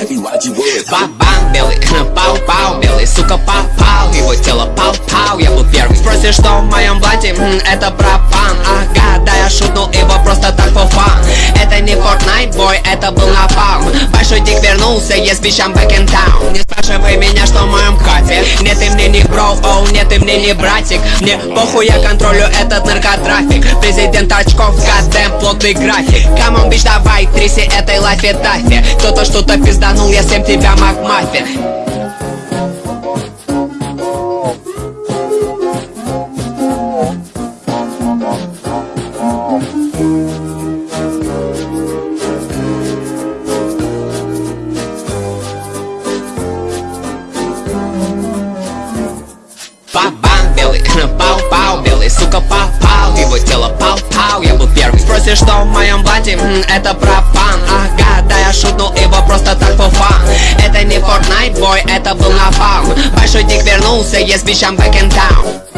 heavy, why'd you worry? Бабан белый, пау-пау белый, сука попал Его тело пау-пау, я был первый. Спросишь, что в моем блате? Это пропан Ага, да я шутнул его просто так for fun Это не Fortnite, бой, это был напалм. Большой дик вернулся, yes, bitch, I'm back in town мне не бро, оу, нет, ты мне не братик. Мне похуй, я контролю этот наркотрафик. Президент очков, гадэм, плотный график. Камон, бич, давай, тряси этой лайфе тафе Кто-то что-то пизданул, я всем тебя макмаффин попал Его тело пау-пау, я был первый Спросишь, что в моем блате? М, это пропан Ага, да я шутнул его просто так for fun Это не Fortnite, бой, это был напалм Большой дик вернулся, yes, bitch, back in town